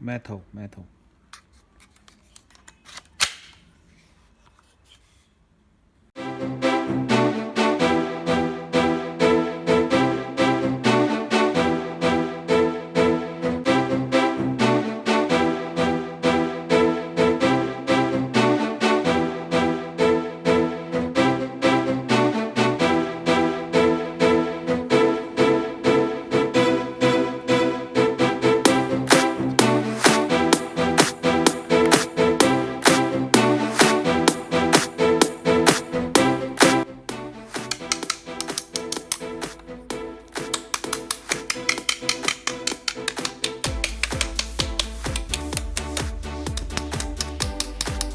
metal metal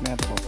dismantle.